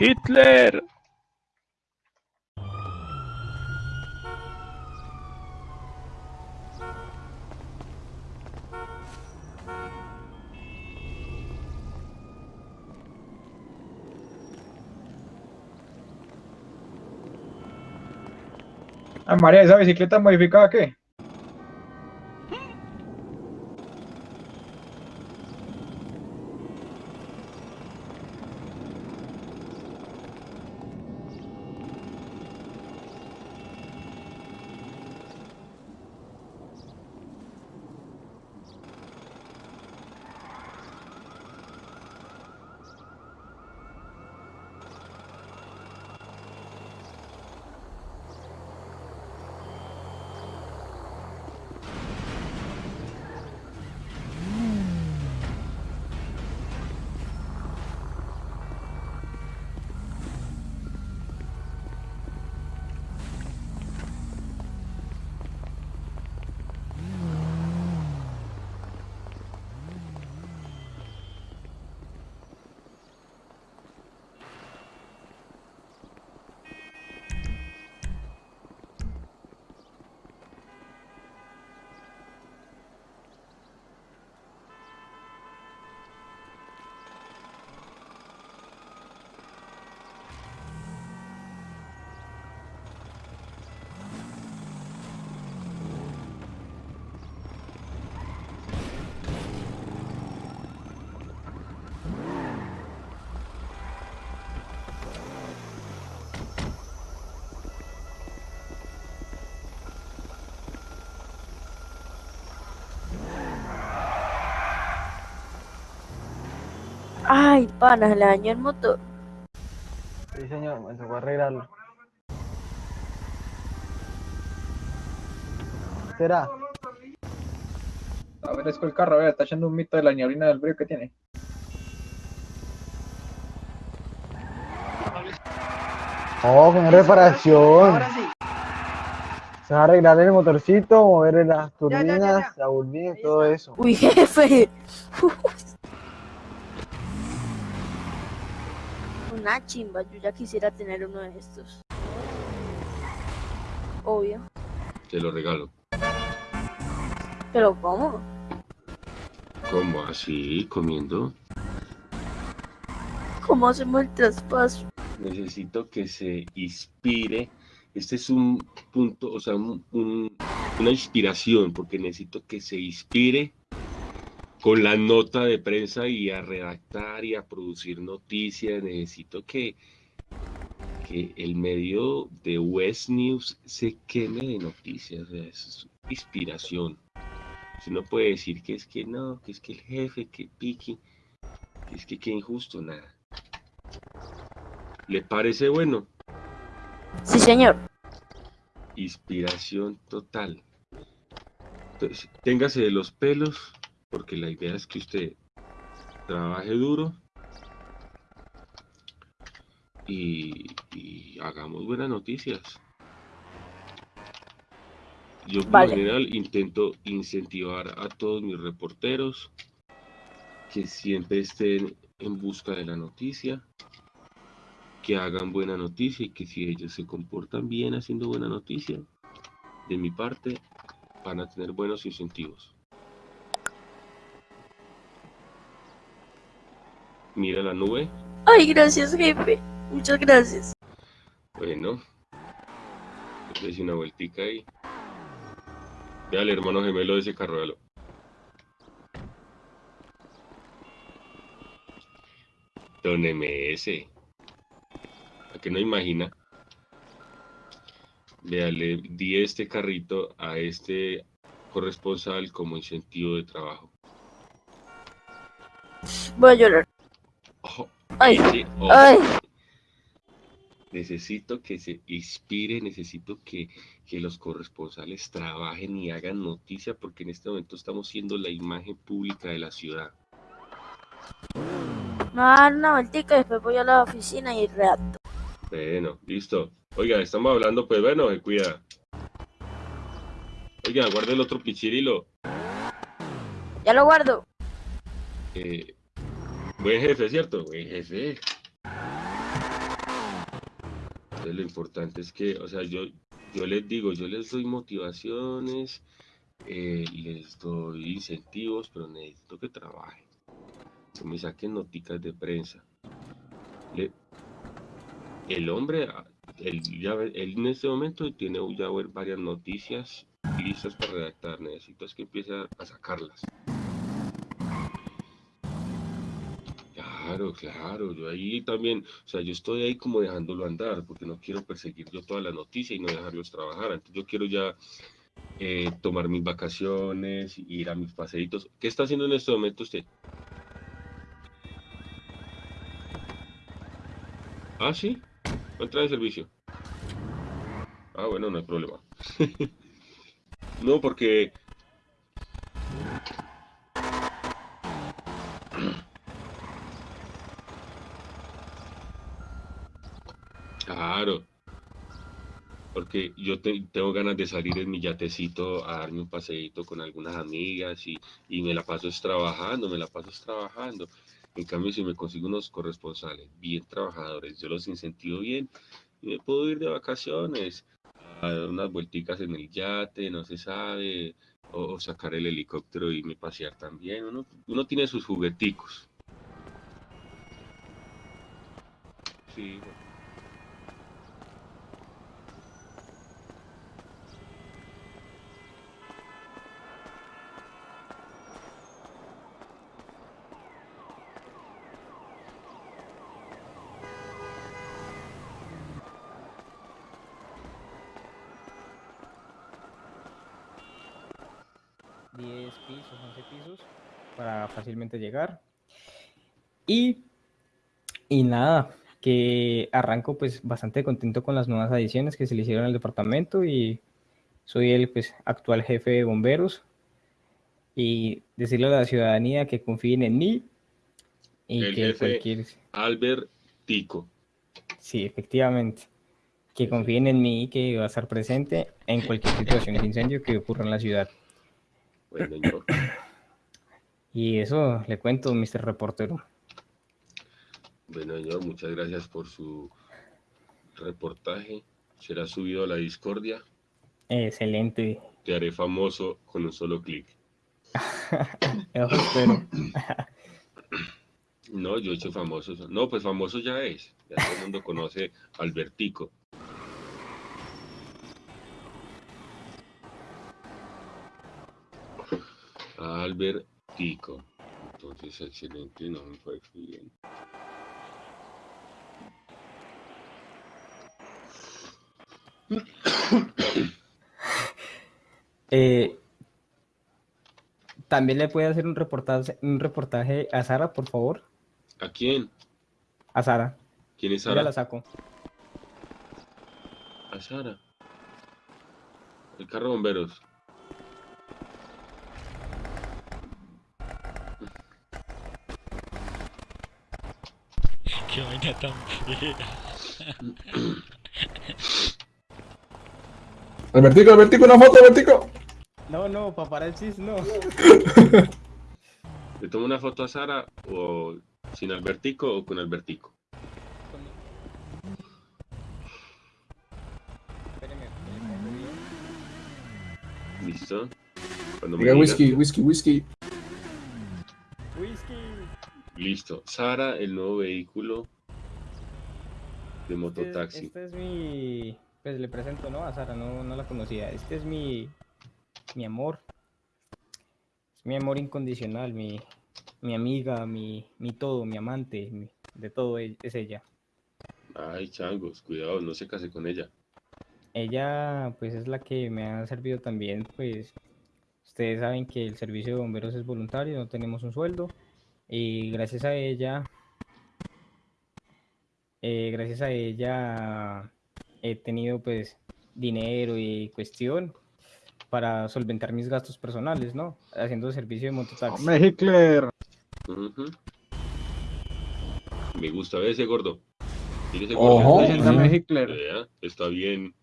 Hitler. Ah, María, ¿esa bicicleta modificada qué? Ay, pana, se le dañó el motor. Sí, señor, me tocó arreglarlo. ¿Será? A ver, es el carro, a ver, está echando un mito de la nieblina del brillo que tiene. Oh, con reparación. Se va a arreglar el motorcito, mover las turbinas, la turbina y todo eso. Uy, jefe. Una chimba, yo ya quisiera tener uno de estos. Obvio. Te lo regalo. Pero ¿cómo? ¿Cómo así? ¿Comiendo? ¿Cómo hacemos el traspaso? Necesito que se inspire. Este es un punto, o sea, un- un- una inspiración, porque necesito que se inspire con la nota de prensa y a redactar y a producir noticias. Necesito que, que el medio de West News se queme de noticias. o sea, es inspiración. Si no puede decir que es que no, que es que el jefe, que piqui, que es que qué injusto, nada. ¿Le parece bueno? Sí, señor. Inspiración total. Entonces, téngase de los pelos, porque la idea es que usted trabaje duro y, y hagamos buenas noticias. Yo por lo Vale. general intento incentivar a todos mis reporteros que siempre estén en busca de la noticia, que hagan buena noticia y que si ellos se comportan bien haciendo buena noticia, de mi parte, van a tener buenos incentivos. Mira la nube. Ay, gracias, jefe. Muchas gracias. Bueno, dése una vueltica ahí. Ve al hermano gemelo de ese carruelo. Don MS. ¿A que no imagina? Vea, le di este carrito a este corresponsal como incentivo de trabajo. Voy a llorar. Ay, ojo. ay. Necesito que se inspire, necesito que, que los corresponsales trabajen y hagan noticia porque en este momento estamos siendo la imagen pública de la ciudad. Me va a dar una vueltica y después voy a la oficina y redacto. Bueno, listo. Oiga, estamos hablando, pues bueno, se cuida. Oiga, guarde el otro pichirilo. Ya lo guardo. Eh, buen jefe, ¿cierto? Buen jefe. Entonces, lo importante es que, o sea, yo, yo les digo, yo les doy motivaciones, eh, les doy incentivos, pero necesito que trabajen, que me saquen noticas de prensa. El hombre, él, ya, él en este momento tiene ya varias noticias listas para redactar, necesito es que empiece a sacarlas. Claro, claro, yo ahí también, o sea, yo estoy ahí como dejándolo andar, porque no quiero perseguir yo toda la noticia y no dejarlos trabajar. Entonces yo quiero ya eh, tomar mis vacaciones, ir a mis paseitos. ¿Qué está haciendo en este momento usted? Ah, sí, va a entrar en servicio. Ah, bueno, no hay problema. no, porque Claro, porque yo te- tengo ganas de salir en mi yatecito a darme un paseíto con algunas amigas y, y me la paso trabajando, me la paso trabajando. En cambio, si me consigo unos corresponsales bien trabajadores, yo los incentivo bien y me puedo ir de vacaciones, a dar unas vuelticas en el yate, no se sabe, o, sacar el helicóptero y irme a pasear también. Uno, uno tiene sus jugueticos. Sí, fácilmente llegar. Y, y nada, que arranco pues bastante contento con las nuevas adiciones que se le hicieron al departamento y soy el pues actual jefe de bomberos y decirle a la ciudadanía que confíen en mí y El que jefe. cualquier Albert Tico. sí, efectivamente, que confíen en mí y que va a estar presente en cualquier situación de incendio que ocurra en la ciudad. Bueno, yo. Y eso le cuento, Mr. Reportero. Bueno, señor, muchas gracias por su reportaje. Será subido a la discordia. Excelente. Te haré famoso con un solo clic. No, yo he hecho famoso. No, pues famoso ya es. Ya todo el mundo conoce a Albertico. Albertico. Entonces, excelente, no me parece bien. Eh, También le puede hacer un reportaje, un reportaje a Sara, por favor. ¿A quién? A Sara. ¿Quién es Yo ya Sara? la saco. A Sara. El carro de bomberos. Qué vaina tan fea. Albertico, Albertico, una foto, Albertico. No, no, paparazzis, no. ¿Le tomo una foto a Sara o sin Albertico o con Albertico? ¿Listo? Cuando me Diga diga. whisky, whisky, whisky. Whisky. Listo. Sara, el nuevo vehículo de Este es, mototaxi. este es mi. Pues le presento, ¿no? A Sara, no, no la conocía. Este es mi. Mi amor. Es mi amor incondicional, mi, mi amiga, mi, mi todo, mi amante, mi- de todo e- es ella. Ay, changos, cuidado, no se case con ella. Ella, pues, es la que me ha servido también, pues, ustedes saben que el servicio de bomberos es voluntario, no tenemos un sueldo, y gracias a ella, eh, gracias a ella he tenido, pues, dinero y cuestión para solventar mis gastos personales, ¿no? Haciendo servicio de mototaxi. Hombre, Hitler. Me gusta ver ese gordo. Ese Ojo. gordo. Hitler. Está bien,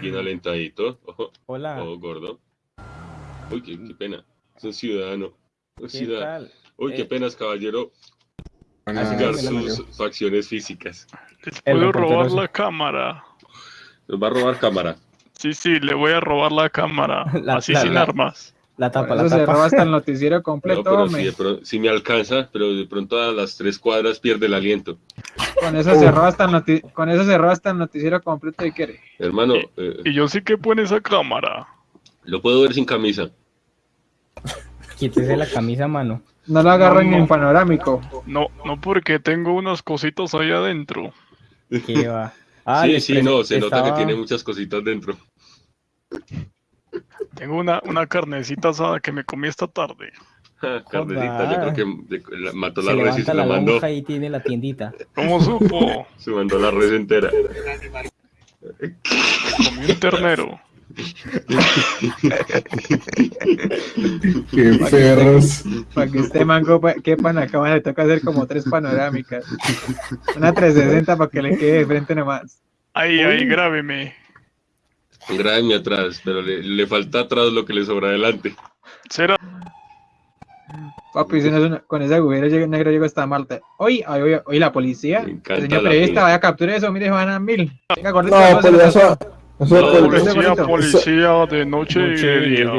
bien alentadito. Ojo, Hola, ojo, gordo. Uy, qué, qué pena. Es un ciudadano. Un ¿qué ciudadano. tal? Uy, qué Eh, penas, caballero. Van Así a- bueno, sus facciones físicas. Les puedo robar la cámara. Nos va a robar cámara. Sí, sí, le voy a robar la cámara. La- así la- sin la- armas. La tapa, la eso se tapa. roba hasta el noticiero No, completo, pero hombre. si, de pro- si me alcanza, pero de pronto a las tres cuadras pierde el aliento. Con eso se roba hasta el noti- con eso se roba hasta el noticiero completo y quiere. Hermano, Y- eh, Y yo sí que pone esa cámara. lo puedo ver sin camisa. Quítese la camisa, mano. No lo agarran No, en panorámico. No, no porque tengo unas cositas ahí adentro. ¿Qué va? Ah, sí, sí, no, se nota que tiene muchas cositas dentro. Tengo una, una carnecita asada que me comí esta tarde. Ja, Carnecita, yo creo que la- mató la res y se la la mandó. y tiene la tiendita. ¿Cómo supo? Se mandó la res entera. Comí un ternero. Qué perros. Para que este mango pa- quepa en la cama le toca hacer como tres panorámicas. Una 360 para que le quede de frente nomás. Ahí, ahí, grábeme. Grábeme atrás, pero le, le falta atrás lo que le sobra adelante. ¿Será? Papi, si no es una- con ese agujero llega- negro llego hasta Malta. Hoy, hoy, hoy, hoy la policía. El señor la periodista, vaya capture eso, mire, van a mil. Venga, No, pero lo- No, Policía, Policía, de noche y de día. No,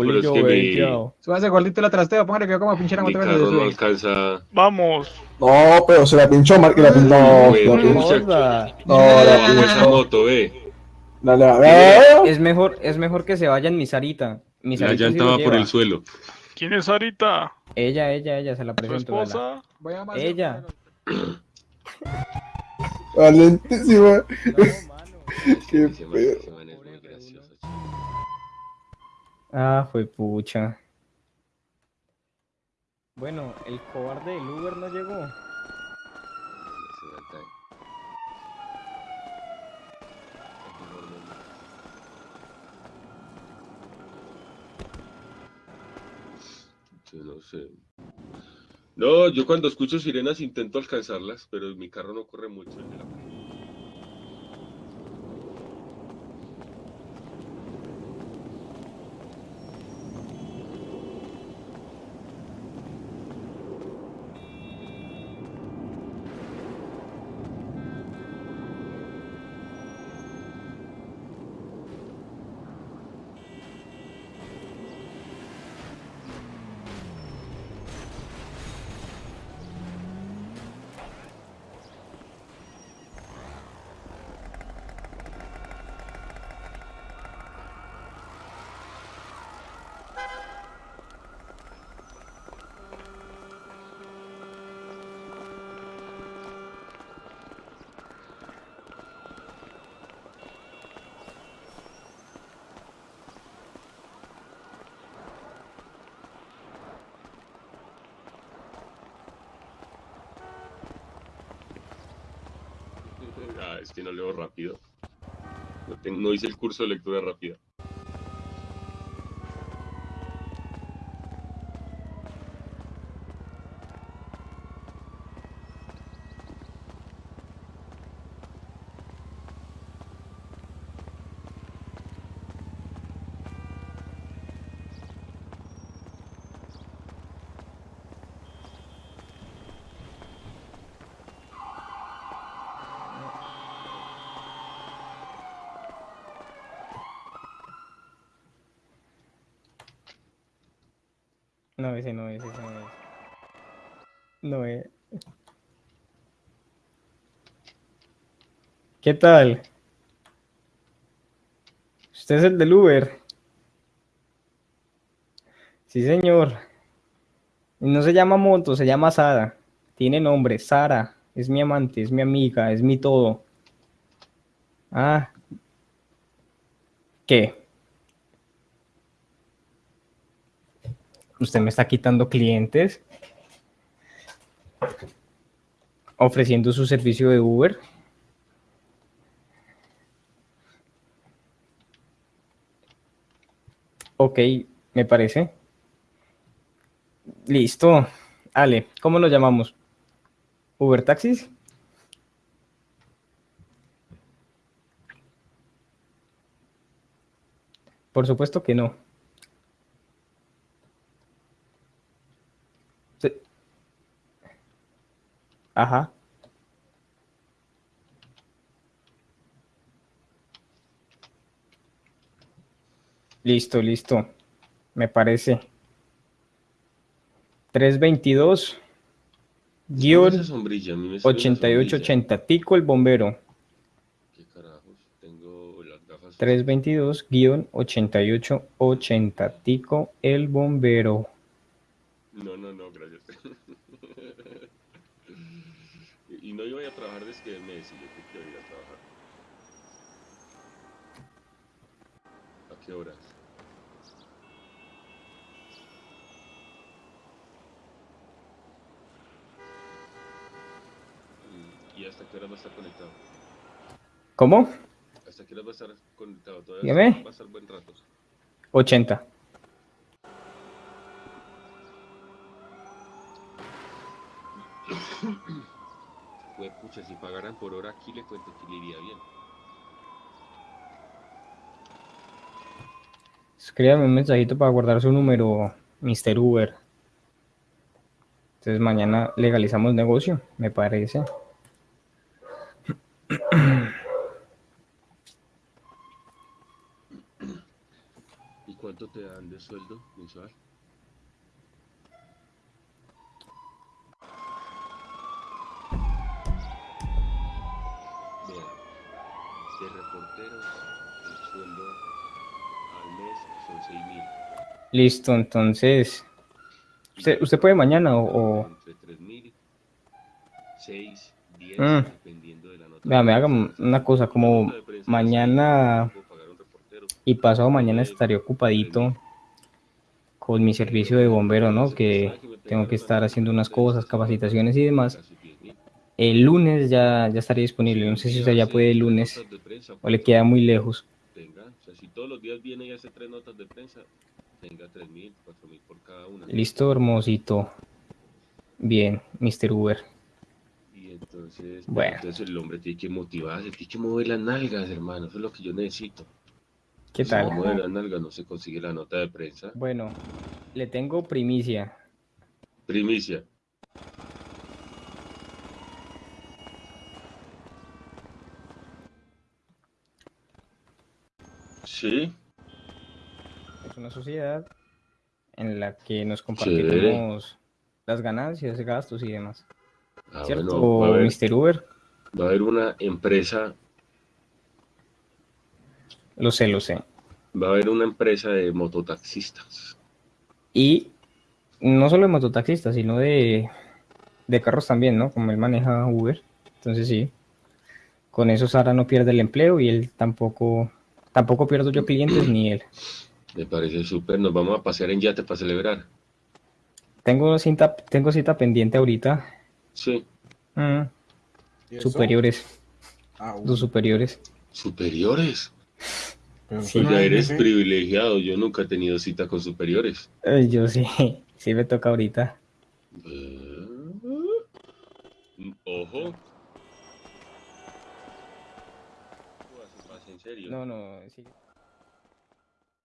pero es bolillo que mi-. Súbase gordito la trasteo, póngale que yo como pinche la Mi moto carro no alcanza. Vamos. No, pero se la pinchó, Mar, que la pinchó. No, Güey, la no, pinchó. No, No, la esa moto, ve. Dale, a ver. Es mejor, es mejor que se vayan mi Sarita. Mi La Sarita llanta va por el suelo. ¿Quién es Sarita? Ella, ella, ella, se la ¿Su presento. vela. esposa? Voy a más- Ella. Valentísima. Qué Ese man- perro. ese man es muy gracioso. Ah, fue pucha. Bueno, el cobarde del Uber no llegó. Yo no sé. No, yo cuando escucho sirenas intento alcanzarlas, pero mi carro no corre mucho. el de la- Ah, es que no leo rápido. No, hice el curso de lectura rápida. No, ese no es, ese no es. No es. ¿Qué tal? ¿Usted es el del Uber? Sí, señor. No se llama Moto, se llama Sara. Tiene nombre, Sara. Es mi amante, es mi amiga, es mi todo. Ah. ¿Qué? ¿Usted me está quitando clientes? ¿Ofreciendo su servicio de Uber? Ok, me parece. Listo. Ale, ¿cómo lo llamamos? ¿Uber Taxis? Por supuesto que no. Ajá. Listo, listo. Me parece. 322 Esa guion sombrilla, a mí me sale una sombrilla. 8880. Tico el bombero. ¿Qué carajos? Tengo las gafas. 322 guion 8880. Tico el bombero. No, no, no, gracias. y no iba a trabajar desde que me decía que quiero ir a trabajar. ¿A qué horas? ¿Y hasta qué horas va a estar conectado? ¿Cómo? ¿Hasta qué horas va a estar conectado? Todavía Dígame. va a estar buen rato. 80. Pues pucha, si pagaran por hora aquí le cuento que le iría bien. Escríbame un mensajito para guardar su número, Mr. Uber. Entonces mañana legalizamos negocio, me parece. ¿Y cuánto te dan de sueldo mensual? Vean, de reporteros el sueldo al mes son 6 mil. Listo, entonces. ¿Usted, usted puede mañana o.? o- Entre 3 mil, 6, 10, Mm. dependiendo de la nota. Vea, me haga una cosa, como mañana y pasado mañana estaré ocupadito con mi servicio de bombero, ¿no? Que tengo que estar haciendo unas cosas, capacitaciones y demás. Casi 10.000. El lunes ya, ya estaré disponible. No sé si usted ya puede el lunes o le queda muy lejos. Tenga, o sea, si todos los días viene y hace tres notas de prensa, tenga 3.000, 4.000 por cada una. Listo, hermosito. Bien, Mr. Uber. Y entonces, Bueno. entonces el hombre tiene que motivarse, tiene que mover las nalgas, hermano. Eso es lo que yo necesito. ¿Qué Si no tal? mueve las nalgas, no se consigue la nota de prensa. Bueno, le tengo primicia. Primicia. Sí, una sociedad en la que nos compartimos las ganancias, gastos y demás. ah, ¿Cierto, bueno, haber, Mr. Uber? va a haber una empresa, Lo sé, lo sé. va a haber una empresa de mototaxistas. Y no solo de mototaxistas, sino de, de carros también, ¿no? Como él maneja Uber. Entonces sí. Con eso Sara no pierde el empleo y él tampoco, tampoco pierdo yo clientes ni él. Me parece súper. Nos vamos a pasear en yate para celebrar. Tengo cita, tengo cita pendiente ahorita. Sí, Mm, superiores, Ah, dos bueno, superiores. superiores. pero Sí. Tú no ya es eres privilegiado. Yo nunca he tenido cita con superiores. Ay, yo sí, sí me toca ahorita. Eh, Ojo. ¿En serio? No, no, sí.